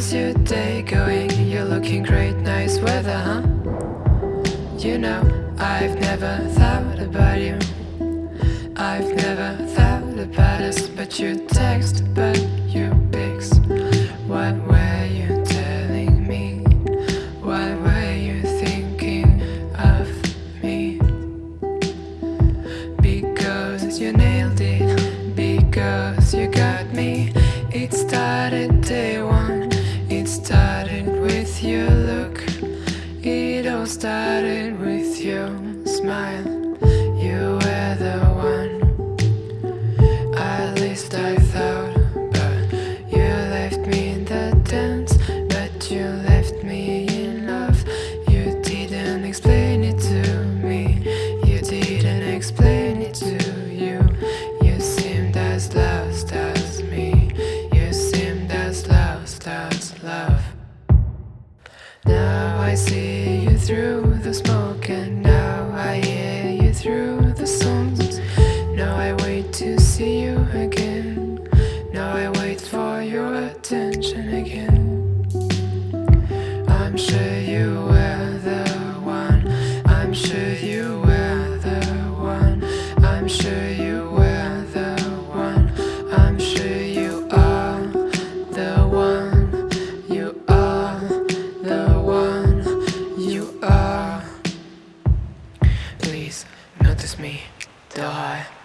How's your day going? You're looking great, nice weather, huh? You know, I've never thought about you. I've never thought about us, but you text, but you pics. What were you telling me? What were you thinking of me? Because you nailed it, started with your look. It all started with your smile. Now I see you through the smoke and now I hear you through the songs Now I wait to see you again. Now I wait for your attention again. I'm sure you were the one. I'm sure you were please notice me, die.